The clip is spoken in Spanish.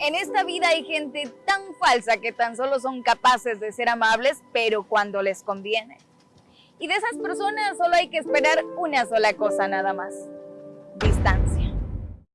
En esta vida hay gente tan falsa que tan solo son capaces de ser amables, pero cuando les conviene. Y de esas personas solo hay que esperar una sola cosa nada más. Distancia.